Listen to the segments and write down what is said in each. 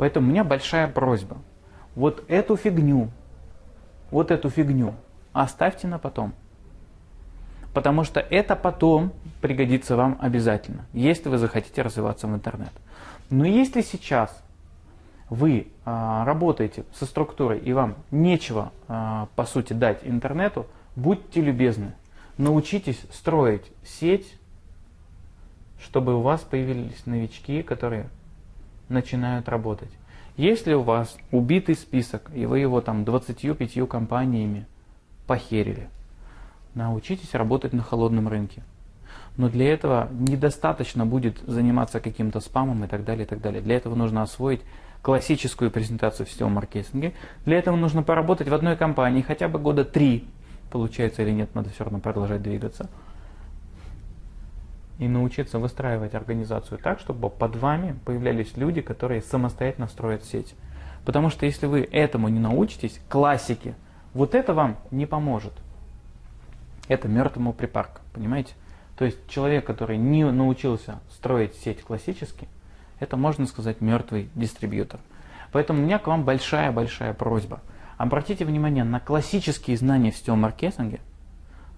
Поэтому у меня большая просьба. Вот эту фигню, вот эту фигню оставьте на потом. Потому что это потом пригодится вам обязательно, если вы захотите развиваться в интернет. Но если сейчас вы а, работаете со структурой и вам нечего, а, по сути, дать интернету, будьте любезны, научитесь строить сеть, чтобы у вас появились новички, которые начинают работать. Если у вас убитый список, и вы его там 25 компаниями похерили, научитесь работать на холодном рынке. Но для этого недостаточно будет заниматься каким-то спамом и так далее, и так далее. Для этого нужно освоить классическую презентацию в сетевом маркетинге. Для этого нужно поработать в одной компании хотя бы года три, получается или нет, надо все равно продолжать двигаться. И научиться выстраивать организацию так, чтобы под вами появлялись люди, которые самостоятельно строят сеть. Потому что если вы этому не научитесь, классики, вот это вам не поможет. Это мертвому припарк, понимаете? То есть человек, который не научился строить сеть классически, это, можно сказать, мертвый дистрибьютор. Поэтому у меня к вам большая-большая просьба. Обратите внимание на классические знания в сетевом маркетинге,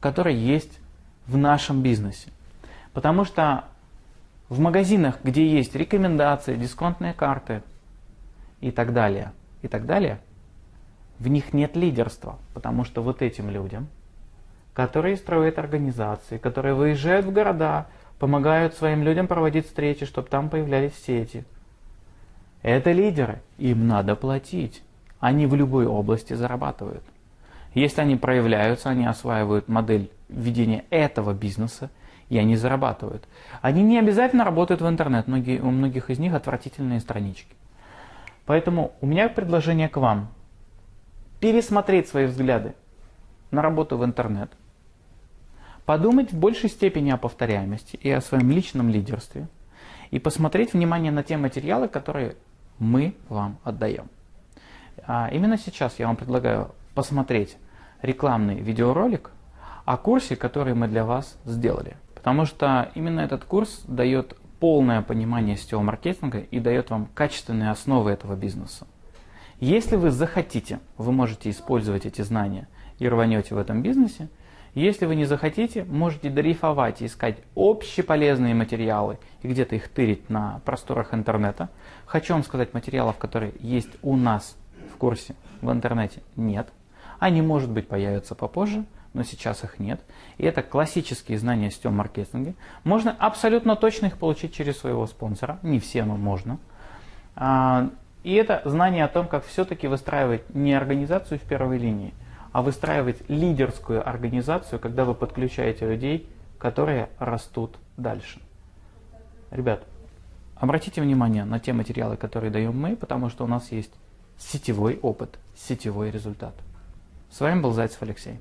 которые есть в нашем бизнесе. Потому что в магазинах, где есть рекомендации, дисконтные карты и так далее, и так далее, в них нет лидерства, потому что вот этим людям, которые строят организации, которые выезжают в города, помогают своим людям проводить встречи, чтобы там появлялись сети. Это лидеры, им надо платить. Они в любой области зарабатывают. Если они проявляются, они осваивают модель ведения этого бизнеса, и они зарабатывают. Они не обязательно работают в интернет, многие, у многих из них отвратительные странички. Поэтому у меня предложение к вам. Пересмотреть свои взгляды на работу в интернет, подумать в большей степени о повторяемости и о своем личном лидерстве, и посмотреть внимание на те материалы, которые мы вам отдаем. А именно сейчас я вам предлагаю посмотреть рекламный видеоролик о курсе, который мы для вас сделали. Потому что именно этот курс дает полное понимание сетевого маркетинга и дает вам качественные основы этого бизнеса. Если вы захотите, вы можете использовать эти знания и рванете в этом бизнесе, если вы не захотите, можете дрейфовать и искать общеполезные материалы и где-то их тырить на просторах интернета. Хочу вам сказать, материалов, которые есть у нас в курсе в интернете, нет. Они, может быть, появятся попозже, но сейчас их нет. И это классические знания сетевом маркетинге. Можно абсолютно точно их получить через своего спонсора. Не все, но можно. А, и это знание о том, как все-таки выстраивать не организацию в первой линии, а выстраивать лидерскую организацию, когда вы подключаете людей, которые растут дальше. Ребят, обратите внимание на те материалы, которые даем мы, потому что у нас есть сетевой опыт, сетевой результат. С вами был Зайцев Алексей.